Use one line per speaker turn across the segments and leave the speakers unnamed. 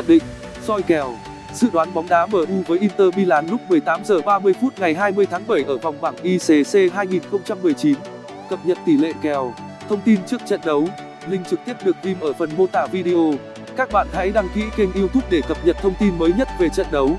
Nhận định, soi kèo, dự đoán bóng đá MU với Inter Milan lúc 18 giờ 30 phút ngày 20 tháng 7 ở vòng bảng ICC 2019. Cập nhật tỷ lệ kèo, thông tin trước trận đấu, link trực tiếp được ghim ở phần mô tả video. Các bạn hãy đăng ký kênh YouTube để cập nhật thông tin mới nhất về trận đấu.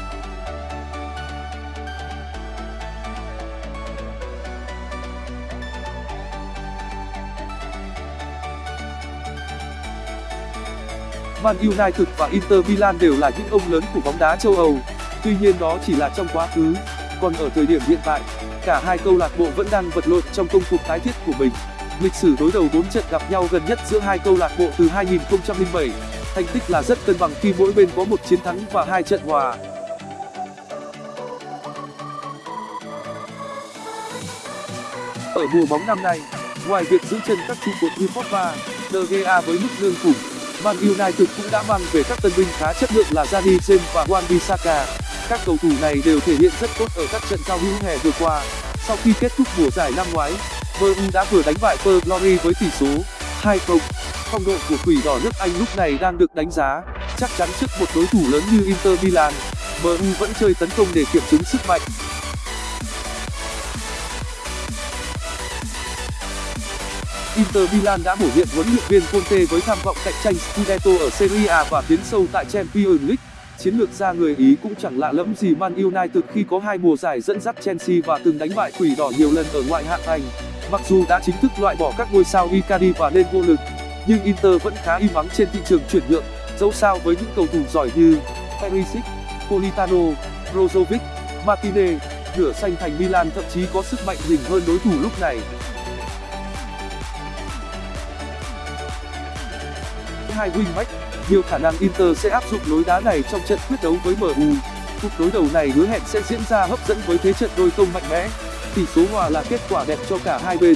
Man United và Inter Milan đều là những ông lớn của bóng đá châu Âu. Tuy nhiên đó chỉ là trong quá khứ, còn ở thời điểm hiện tại, cả hai câu lạc bộ vẫn đang vật lộn trong công cuộc tái thiết của mình. Lịch sử đối đầu 4 trận gặp nhau gần nhất giữa hai câu lạc bộ từ 2007, thành tích là rất cân bằng khi mỗi bên có một chiến thắng và hai trận hòa. Ở mùa bóng năm nay, ngoài việc giữ chân các trụ cột như Pogba, De Gea với mức lương khủng, Man United cũng đã mang về các tân binh khá chất lượng là Dani James và Wan-Bissaka. Các cầu thủ này đều thể hiện rất tốt ở các trận giao hữu hè vừa qua. Sau khi kết thúc mùa giải năm ngoái, MU đã vừa đánh bại per Glory với tỷ số 2-0. Phong độ của Quỷ đỏ nước Anh lúc này đang được đánh giá, chắc chắn trước một đối thủ lớn như Inter Milan, MU vẫn chơi tấn công để kiểm chứng sức mạnh. Inter Milan đã bổ nhiệm huấn luyện viên Conte với tham vọng cạnh tranh Scudetto ở Serie A và tiến sâu tại Champions League. Chiến lược gia người Ý cũng chẳng lạ lẫm gì Man United khi có hai mùa giải dẫn dắt Chelsea và từng đánh bại Quỷ đỏ nhiều lần ở ngoại hạng Anh. Mặc dù đã chính thức loại bỏ các ngôi sao Icardi và nên vô lực, nhưng Inter vẫn khá im ắng trên thị trường chuyển nhượng, dẫu sao với những cầu thủ giỏi như Perisic, Politano, Brozovic, Martinez, nửa xanh thành Milan thậm chí có sức mạnh rình hơn đối thủ lúc này. Hai wingback. Nhiều khả năng Inter sẽ áp dụng lối đá này trong trận quyết đấu với MU cuộc đối đầu này hứa hẹn sẽ diễn ra hấp dẫn với thế trận đôi công mạnh mẽ. Tỷ số hòa là kết quả đẹp cho cả hai bên.